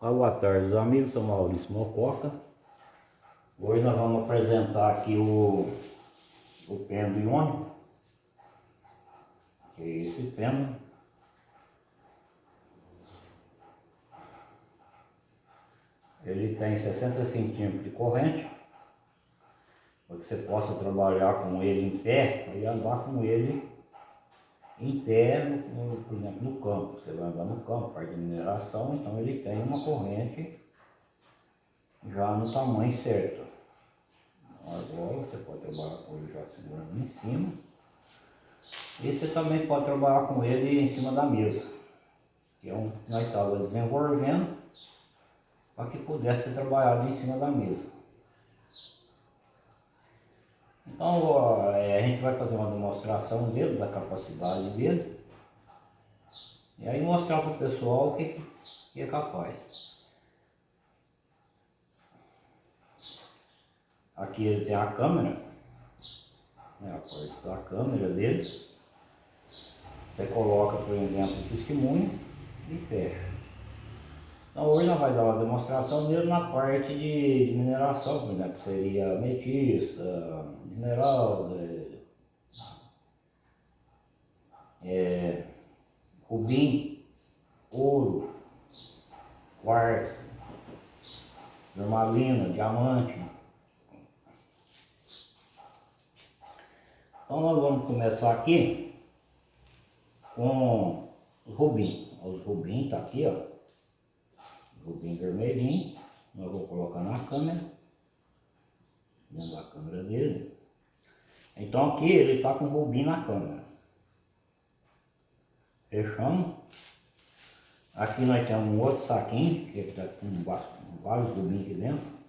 Boa tarde, amigos. Sou Maurício Mococa. Hoje nós vamos apresentar aqui o, o pêndulo iônico. Que é esse pêndulo. Ele tem 60 centímetros de corrente. Para que você possa trabalhar com ele em pé e andar com ele em pé, no, por exemplo, no campo. Você vai andar no campo, parte de mineração, então ele tem uma corrente já no tamanho certo. Agora você pode trabalhar com ele já segurando em cima. E você também pode trabalhar com ele em cima da mesa. Que é um que nós estávamos desenvolvendo para que pudesse ser trabalhado em cima da mesa. Então é, a gente vai fazer uma demonstração dele, da capacidade dele. E aí mostrar para o pessoal o que, que é capaz. Aqui ele tem a câmera, né, a parte da câmera dele. Você coloca, por exemplo, o testemunho e fecha. Então hoje nós vamos dar uma demonstração dele na parte de, de mineração, por exemplo, seria ametista, esmeralda, é, rubim, ouro, quartzo, normalina, diamante. Então nós vamos começar aqui com os rubim. Os rubim tá aqui, ó rubim vermelhinho, eu vou colocar na câmera, dentro da câmera dele. Então aqui ele está com rubim na câmera. Fechamos. Aqui nós temos um outro saquinho, que está com vários rubins aqui dentro.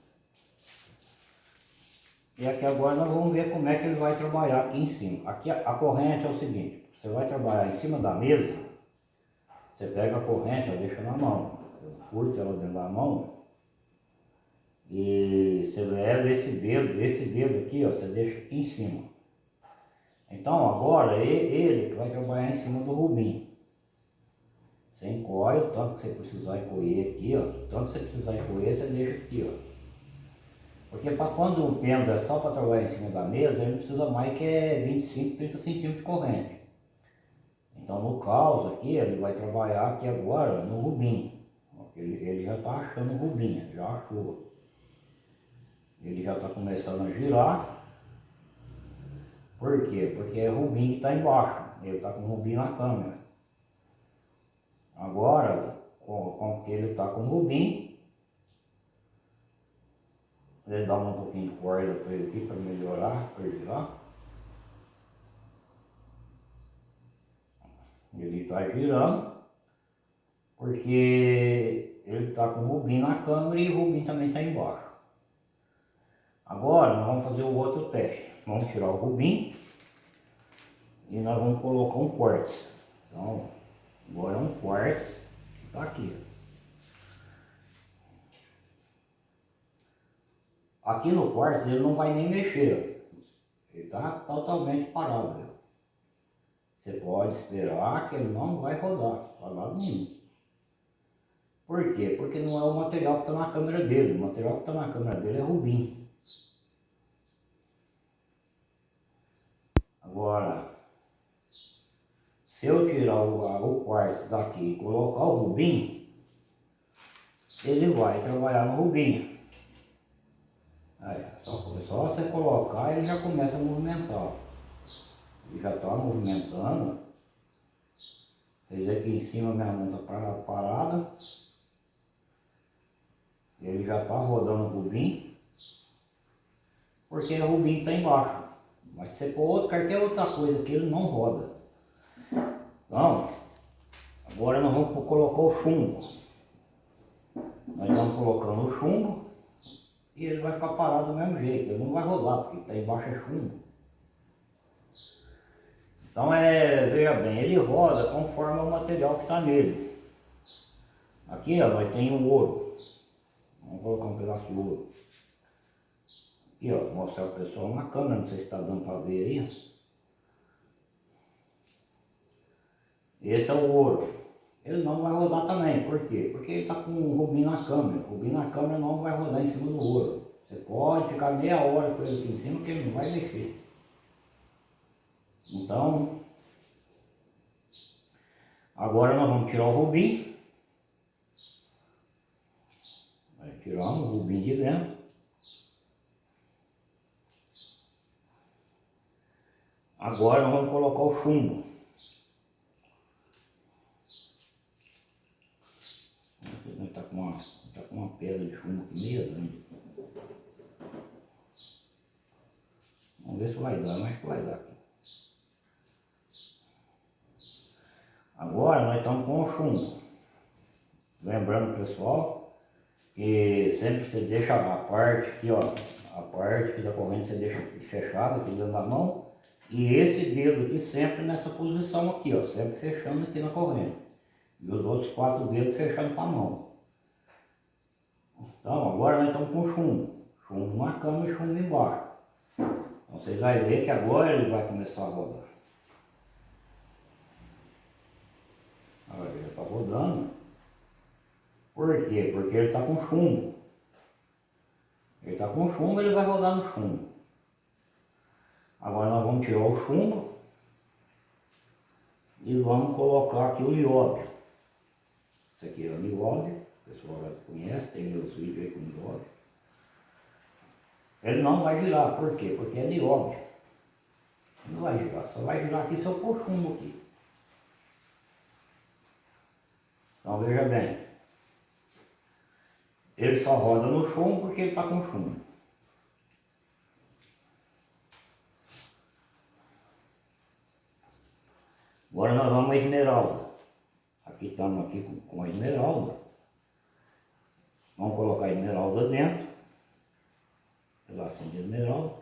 E aqui agora nós vamos ver como é que ele vai trabalhar aqui em cima. Aqui a, corrente é o seguinte, você vai trabalhar em cima da mesa, você pega a corrente, deixa na mão curto ela dentro da mão e você leva esse dedo, esse dedo aqui, ó, você deixa aqui em cima. Então agora ele que vai trabalhar em cima do rubim. Você encolhe o tanto que você precisar encolher aqui, ó. O tanto que você precisar encolher, você deixa aqui, ó. Porque para quando o pêndulo é só para trabalhar em cima da mesa, ele precisa mais que é 25, 30 centímetros de corrente. Então no caos aqui, ele vai trabalhar aqui agora no rubim. Ele, ele já está achando rubinha, já achou. Ele já está começando a girar. Por quê? Porque é rubim que está embaixo. Ele está com rubim na câmera. Agora, com, com que ele está com rubim, ele dá um pouquinho de corda para ele aqui para melhorar, para girar. Ele está girando, porque ele está com o rubim na câmera e o rubim também está embaixo. Agora nós vamos fazer o outro teste. Vamos tirar o rubim e nós vamos colocar um quartzo. Então, agora é um quartzo que está aqui. Aqui no quartzo ele não vai nem mexer. Ele está totalmente parado. Você pode esperar que ele não vai rodar, para lado nenhum. Por quê? Porque não é o material que está na câmera dele. O material que está na câmera dele é rubim. Agora, se eu tirar o, o quartzo daqui e colocar o rubim, ele vai trabalhar no rubim. Aí, só, só você colocar ele já começa a movimentar. Ele já está movimentando. Ele aqui em cima minha mão está parada. Ele já está rodando o rubim, porque o rubim está embaixo. Mas se você pôr outro, qualquer outra coisa que ele não roda. Então, agora nós vamos colocar o chumbo. Nós estamos colocando o chumbo e ele vai ficar parado do mesmo jeito, ele não vai rodar, porque está embaixo é chumbo. Então é, veja bem, ele roda conforme o material que está nele. Aqui ó, nós temos o ouro. Vamos colocar um pedaço de ouro. Aqui, ó, mostrar o pessoal na câmera, não sei se está dando para ver aí. Esse é o ouro. ele não vai rodar também. Por quê? Porque ele está com o rubim na câmera. O rubim na câmera não vai rodar em cima do ouro. Você pode ficar meia hora com ele aqui em cima que ele não vai mexer. Então, agora nós vamos tirar o rubim. Tirar o rubim de dentro. Agora vamos colocar o chumbo. Está com, uma, tá com uma pedra de chumbo aqui meio grande. Vamos ver se vai dar, mas que vai dar. Agora nós estamos com o chumbo. Lembrando pessoal que sempre você deixa a parte aqui, ó, a parte aqui da corrente você deixa fechada aqui dentro da mão e esse dedo aqui sempre nessa posição aqui, ó, sempre fechando aqui na corrente. E os outros quatro dedos fechando com a mão. Então, agora nós estamos com chumbo. Chumbo na cama e chumbo embaixo. Então, vocês vão ver que agora ele vai começar a rodar. Olha, ele está rodando. Por quê? Porque ele está com chumbo. Ele está com chumbo, ele vai rodar no chumbo. Agora nós vamos tirar o chumbo e vamos colocar aqui o nióbio. Isso aqui é o nióbio, o pessoal já conhece, tem meus vídeos aí com nióbio. Ele não vai girar, por quê? Porque é nióbio. Não vai girar, só vai girar aqui se eu pôr chumbo aqui. Então veja bem, ele só roda no chumbo porque ele está com chumbo. Agora nós vamos a esmeralda. Aqui estamos aqui com, com a esmeralda. Vamos colocar a esmeralda dentro. Pedacinho de esmeralda.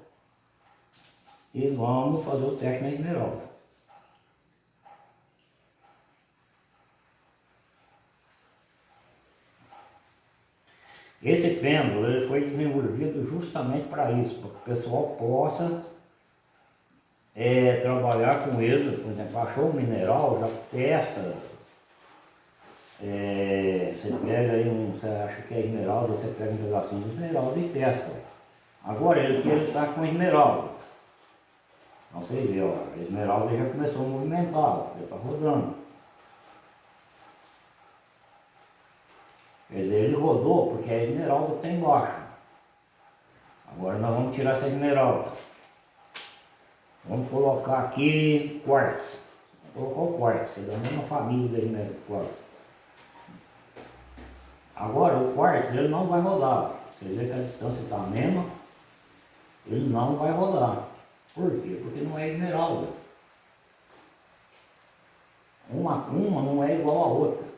E vamos fazer o teste na esmeralda. Esse pêndulo ele foi desenvolvido justamente para isso, para que o pessoal possa é, trabalhar com ele, por exemplo, achou um mineral, já testa. É, você pega aí um, você acha que é esmeralda, você pega um pedacinho de esmeralda e testa. Agora ele aqui ele está com esmeralda. Você vê, ó, a esmeralda já começou a movimentar, já está rodando. Quer dizer, ele rodou porque a esmeralda está embaixo. Agora nós vamos tirar essa esmeralda. Vamos colocar aqui quartzo. Vou colocar o quartzo, é da mesma família da esmeralda quartzo. Agora o quartzo ele não vai rodar. Você vê que a distância está a mesma, ele não vai rodar. Por quê? Porque não é esmeralda. Uma, uma não é igual a outra.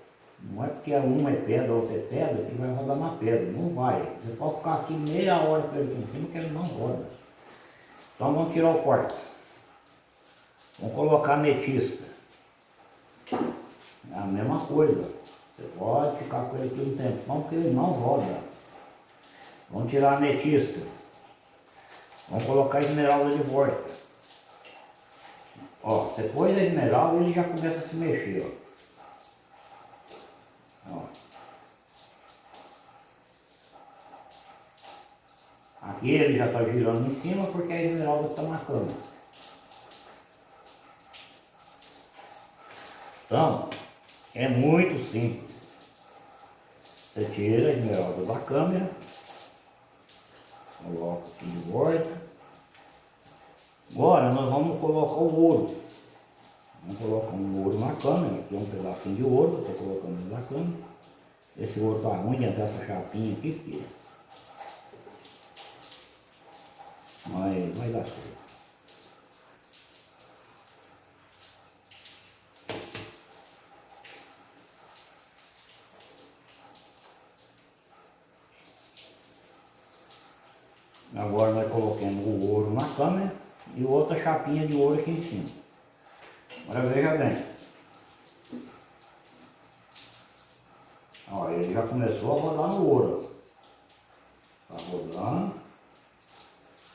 Não é porque uma é pedra, outra é pedra, que vai rodar na pedra. Não vai. Você pode ficar aqui meia hora com ele aqui em cima que ele não roda. Então vamos tirar o quartzo. Vamos colocar ametista. É a mesma coisa. Você pode ficar com ele aqui um tempo, não porque ele não roda. Vamos tirar a ametista. Vamos colocar a esmeralda de volta. Ó, você pôs a esmeralda ele já começa a se mexer, ó. Aqui ele já está girando em cima porque a esmeralda está marcando. Então, é muito simples. Você tira a esmeralda da câmera, coloca aqui de volta. Agora nós vamos colocar o ouro. Vamos colocar um ouro na câmera, aqui é um pedacinho de ouro, estou colocando na câmera. Esse ouro está ruim dentro dessa chapinha aqui, mas vai dar certo. Agora nós colocamos o ouro na câmera e outra chapinha de ouro aqui em cima. Olha bem. Ó, ele já começou a rodar no ouro. Tá rodando.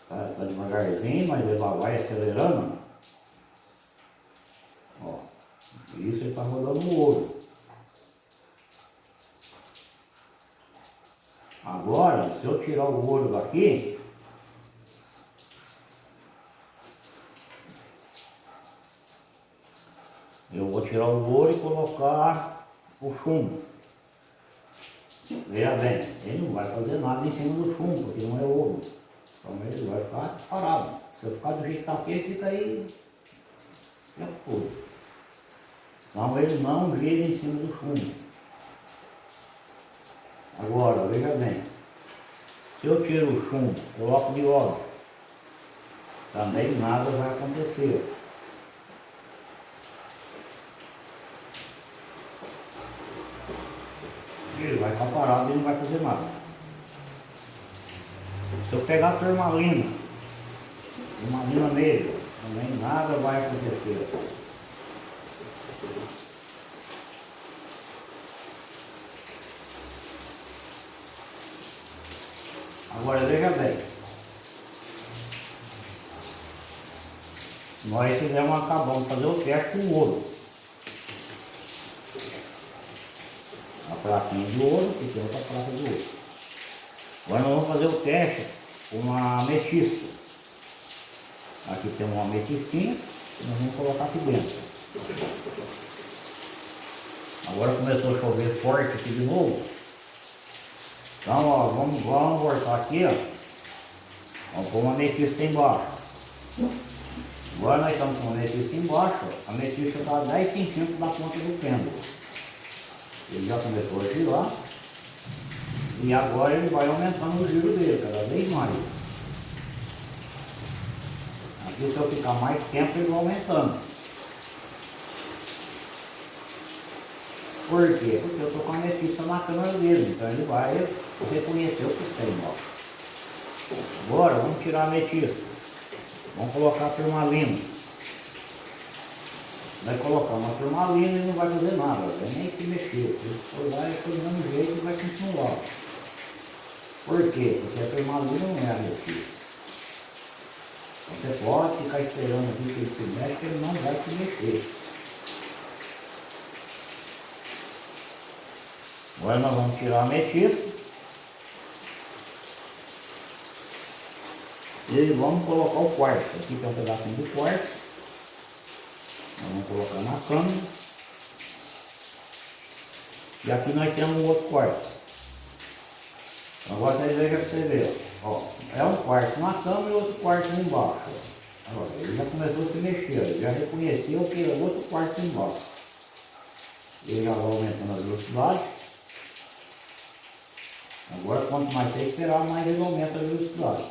Tá, tá devagarzinho, mas ele vai acelerando. Ó, isso ele tá rodando no ouro. Agora, se eu tirar o ouro daqui, Eu vou tirar o ouro e colocar o chumbo. Veja bem, ele não vai fazer nada em cima do chumbo, porque não é ouro. Então ele vai ficar parado. Se eu ficar do jeito que está aqui, ele fica aí tempo todo. Então ele não gira em cima do chumbo. Agora, veja bem, se eu tiro o chumbo, coloco de óleo, também nada vai acontecer. Ele vai ficar parado e não vai fazer nada. Se eu pegar a turmalina, turmalina nele, também nada vai acontecer. Agora veja bem. Nós fizemos, acabamos de fazer o teste com ouro. A plaquinha de ouro e tem outra placa de ouro. Agora nós vamos fazer o teste com uma ametista. Aqui tem uma ametistinha que nós vamos colocar aqui dentro. Agora começou a chover forte aqui de novo. Então, ó, vamos, vamos voltar aqui, ó. Vamos pôr uma ametista embaixo. Agora nós estamos com a ametista embaixo, a ametista está a 10 centímetros da ponta do pêndulo. Ele já começou a girar. E agora ele vai aumentando o giro dele, cada vez mais. Aqui se eu ficar mais tempo ele vai aumentando. Por quê? Porque eu estou com a ametista na câmera dele, então ele vai reconhecer o que tem, ó. Agora vamos tirar a ametista. Vamos colocar a turmalina. Vai colocar uma turmalina e não vai fazer nada, vai nem se mexer. Se for lá, é do mesmo jeito vai continuar. Por quê? Porque a turmalina não é ametista. Você pode ficar esperando aqui que ele se mexe, ele não vai se mexer. Agora nós vamos tirar a ametista. E vamos colocar o quarto. Aqui tem um pedacinho do quarto. Vamos colocar na câmera. E aqui nós temos um outro quarto. Agora vocês vejam para você ver. Ó, é um quarto na cama e outro quarto embaixo. Agora, ele já começou a se mexer, ele já reconheceu que é outro quarto embaixo. Ele já vai aumentando a velocidade. Agora, quanto mais você esperar, mais ele aumenta a velocidade.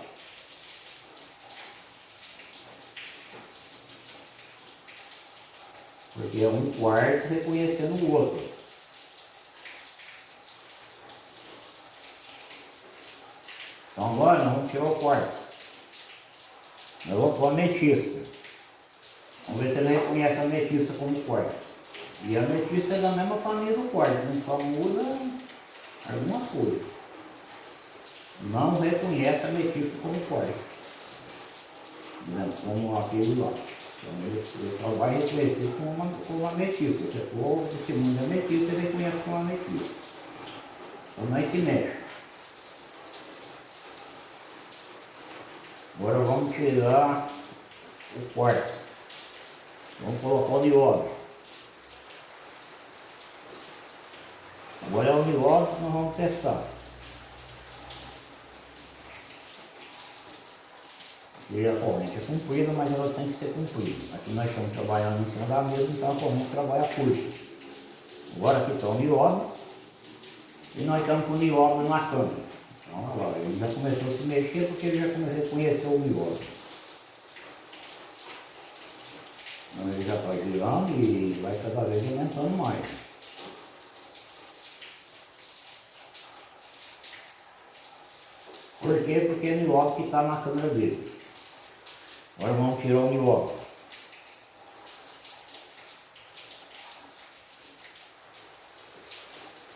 Porque é um quarto reconhecendo o outro. Então agora nós vamos tirar o quarto. Nós vamos pôr a ametista. Vamos ver se ele reconhece a ametista como quarto. E a ametista é da mesma família do quarto, só muda alguma coisa não reconhece a ametista como quarto. Né? Como aquele lá. Então ele, só vai reconhecer como uma, como uma ametista. Se for o testemunho da ametista, ele reconhece como ametista. Então não se mexe. Agora vamos tirar o quarto. Vamos colocar o nióbio. Agora é o nióbio que nós vamos testar. E a corrente é comprida, mas ela tem que ser cumprida. Aqui nós estamos trabalhando em cima da mesa, então a corrente trabalha curta. Agora aqui está o nióbio e nós estamos com o nióbio na câmera. Então agora ele já começou a se mexer porque ele já começou a conhecer o nióbio. Então ele já está girando e vai cada vez aumentando mais. Por quê? Porque é o nióbio que está na câmera dele. Agora vamos tirar o nióbio.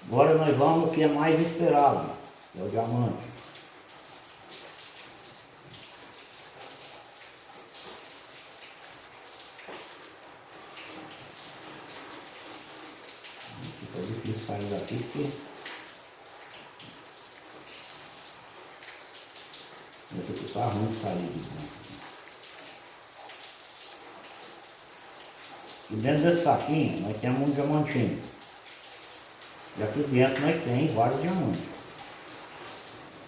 Agora nós vamos o que é mais esperado, que é o diamante. Fica difícil sair daqui porque ficar ruim de sair de dentro. E dentro desse saquinho nós temos um diamantinho. E aqui dentro nós temos vários diamantes.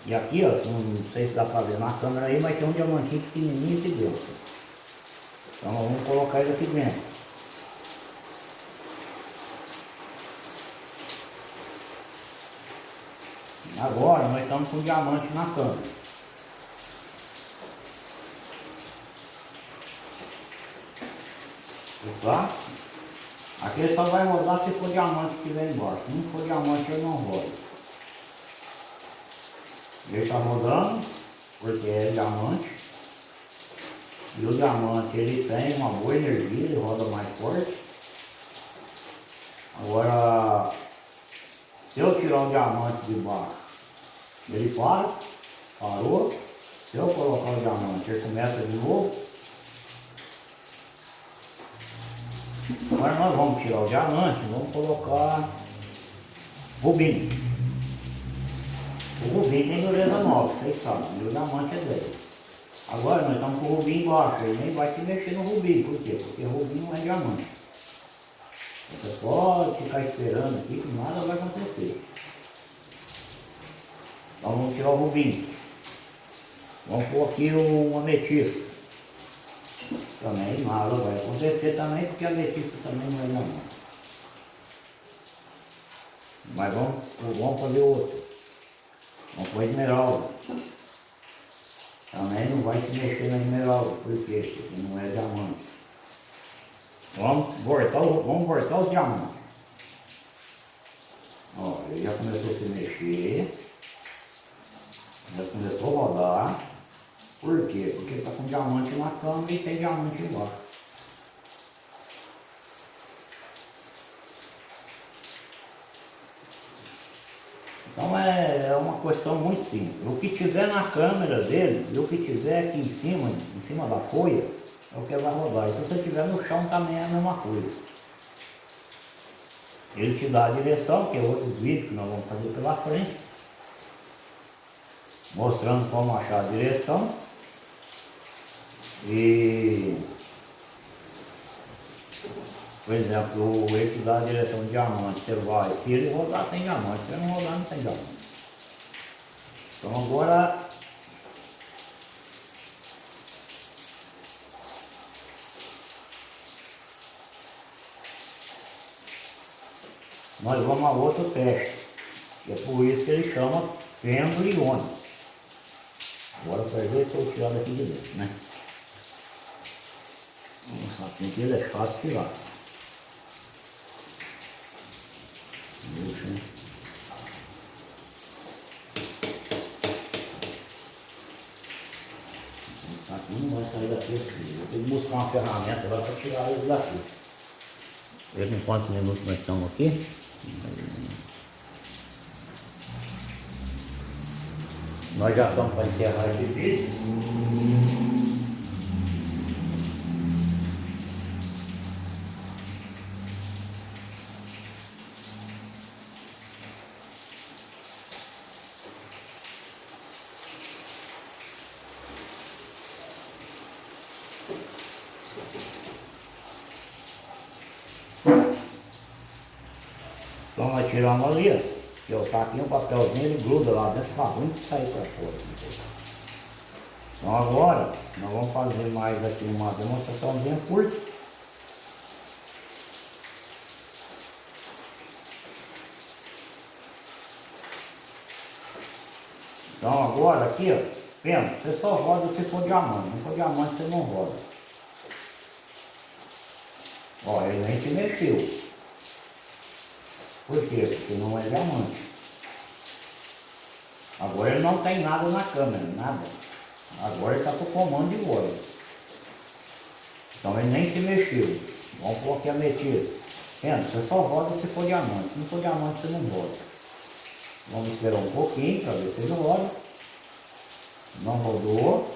E aqui, ó, não sei se dá pra ver na câmera aí, mas tem um diamantinho pequenininho aqui dentro. Então nós vamos colocar ele aqui dentro. Agora nós estamos com diamante na câmera. Tá? Aqui só vai rodar se for diamante que vem embaixo. Se não for diamante ele não roda. Ele está rodando porque é diamante. E o diamante ele tem uma boa energia, ele roda mais forte. Agora, se eu tirar o diamante de baixo ele para, parou. Se eu colocar o diamante, ele começa de novo. Agora nós vamos tirar o diamante, vamos colocar rubim. O rubim tem dureza 9, vocês sabem, e o diamante é 10. Agora nós estamos com o rubim embaixo, ele nem vai se mexer no rubim, por quê? Porque rubim não é diamante. Você pode ficar esperando aqui que nada vai acontecer. Então vamos tirar o rubim. Vamos pôr aqui o ametista. Também nada vai acontecer também, porque a ametista também não é normal. Mas vamos, vamos fazer outro. Vamos pôr esmeralda. Também não vai se mexer na esmeralda? Porque não é diamante. Vamos voltar, vamos voltar os diamantes. Ó, ele já começou a se mexer. Já começou a rodar. Por quê? Porque está com diamante na cama e tem diamante embaixo. Então é, é uma questão muito simples. O que tiver na câmera dele e o que tiver aqui em cima, em cima da folha, é o que vai rodar. E se você tiver no chão também é a mesma coisa. Ele te dá a direção, que é outros vídeos que nós vamos fazer pela frente mostrando como achar a direção e por exemplo, o eixo da direção de diamante, você vai, se ele rodar tem diamante, se ele não rodar não tem diamante. Então agora nós vamos a outro teste. É por isso que ele chama iônico. Agora para ver se eu tirar daqui de dentro, né? Sapinho aqui ele é fácil tirar. Deixa, né? Não vai sair daqui assim. Vou ter que buscar uma ferramenta agora para tirar ele daqui. Veja em quantos minutos nós estamos aqui. Nós já estamos para encerrar esse vídeo. Tiramos ali, ó. Que eu taquinho o papelzinho, ele gruda lá dentro, fica ruim de sair para fora. Então agora, nós vamos fazer mais aqui uma demonstração bem curta. Então agora aqui, ó, pensa, você só roda se for diamante, não for diamante você não roda. Ó, ele nem se mexeu. Por quê? Porque não é diamante. Agora ele não tem nada na câmera, nada. Agora ele está com o comando de voz. Então ele nem se mexeu. Vamos pôr aqui a metida. Vendo? Você só roda se for diamante. Se não for diamante, você não roda. Vamos esperar um pouquinho para ver se ele roda. Não rodou.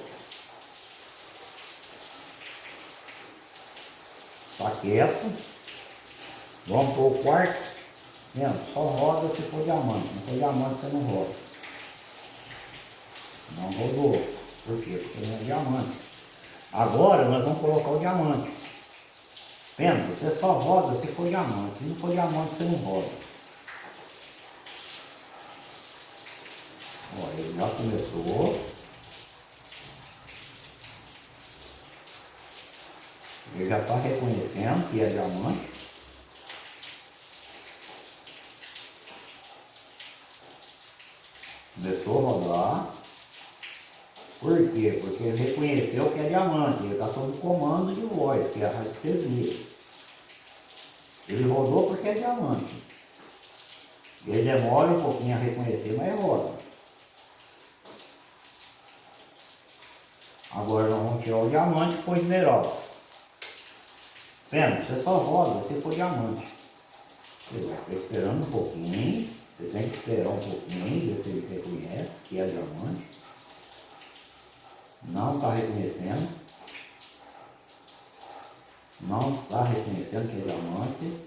Está quieto. Vamos para o quarto. Vendo? Só roda se for diamante. Se for diamante, você não roda. Não rodou. Por quê? Porque não é diamante. Agora nós vamos colocar o diamante. Pensa, você só roda se for diamante. Se não for diamante, você não roda. Olha, ele já começou. Ele já está reconhecendo que é diamante. Começou a rodar. Por quê? Porque ele reconheceu que é diamante, ele está sob comando de voz, que é a radiestesia. Ele rodou porque é diamante. Ele demora um pouquinho a reconhecer, mas roda. Agora nós vamos tirar o diamante com o esmeralda. Vendo? Você só roda se for diamante. Você vai esperando um pouquinho. Você tem que esperar um pouquinho, ver se ele reconhece que é diamante. Não está reconhecendo. Não está reconhecendo que é diamante.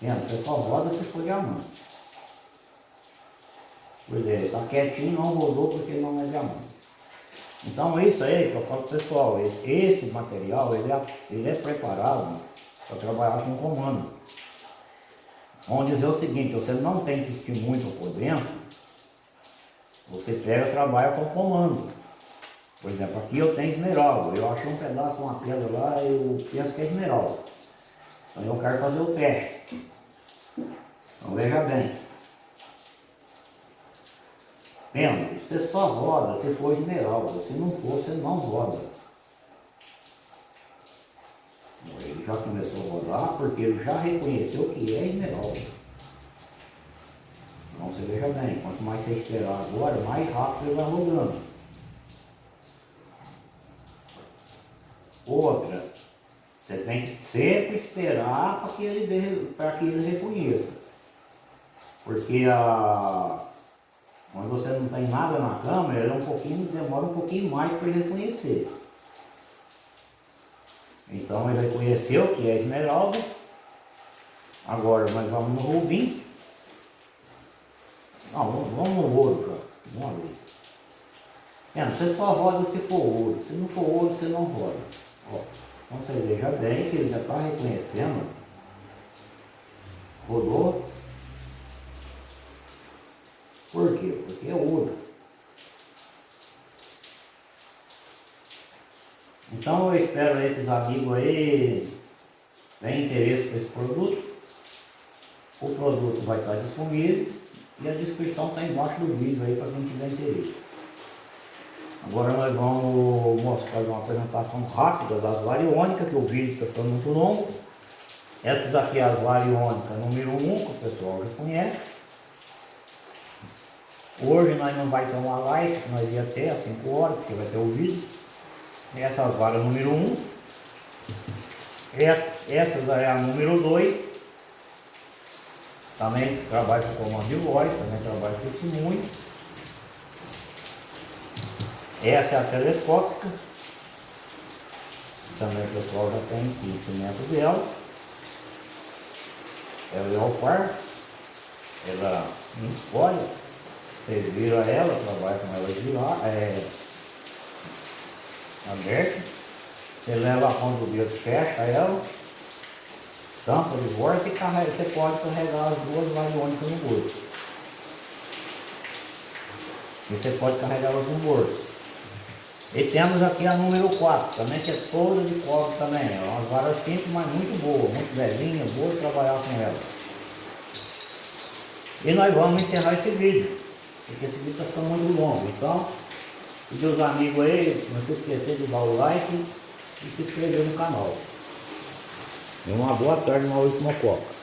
Vendo? Você só roda se for diamante. Pois é, está quietinho, não rodou porque não é diamante. Então isso aí que eu falo pessoal, esse, esse material ele é, ele é preparado para trabalhar com comando. Vamos dizer o seguinte, você não tem que assistir muito por dentro, você pega e trabalha com comando. Por exemplo, aqui eu tenho esmeralda, eu achei um pedaço uma pedra lá eu penso que é esmeralda. Então eu quero fazer o teste. Então veja bem. Vendo? Você só roda se for esmeralda, se não for, você não roda. Ele já começou a rodar porque ele já reconheceu que é esmeralda. Então você veja bem, quanto mais você esperar agora, mais rápido ele vai rodando. Outra, você tem que sempre esperar para que ele, para que ele reconheça. Porque a, quando você não tem nada na câmera, ele é um pouquinho, demora um pouquinho mais para ele reconhecer. Então ele reconheceu que é esmeralda. Agora nós vamos no rubim. Não, vamos, no ouro, cara. Vamos ali. É, você só roda se for ouro. Se não for ouro, você não roda. Ó, então você veja bem que ele já está reconhecendo. Rodou. Por quê? Porque é ouro. Então eu espero aí que os amigos aí tenham interesse por esse produto. O produto vai estar disponível e a descrição está embaixo do vídeo aí para quem tiver interesse. Agora nós vamos mostrar uma apresentação rápida das variônicas, que o vídeo está ficando muito longo. Essas aqui é as variônicas número 1, que o pessoal já conhece. Hoje nós não vai ter uma live, nós ia ter às 5 horas, porque vai ter o vídeo. Essa vara número 1. Um. Essa é a número 2. Também trabalha com comando de voz, também trabalha com testemunho. Essa é a telescópica. Também o pessoal já tem conhecimento dela. Ela é o par. Ela escolhe vocês viram ela, trabalha com ela lá, é aberta. Você leva a ponta do dedo, fecha ela, tampa de volta e carrega, você pode carregar as duas variônicas no bolso. E você pode carregar elas no bolso. E temos aqui a número 4, também que é toda de cobre também. É uma vara simples, mas muito boa, muito velhinha, boa de trabalhar com ela. E nós vamos encerrar esse vídeo porque esse vídeo está ficando muito longo. Então, pedir os amigos aí, não se esquecer de dar o like e se inscrever no canal. E uma boa tarde, Maurício Mococa.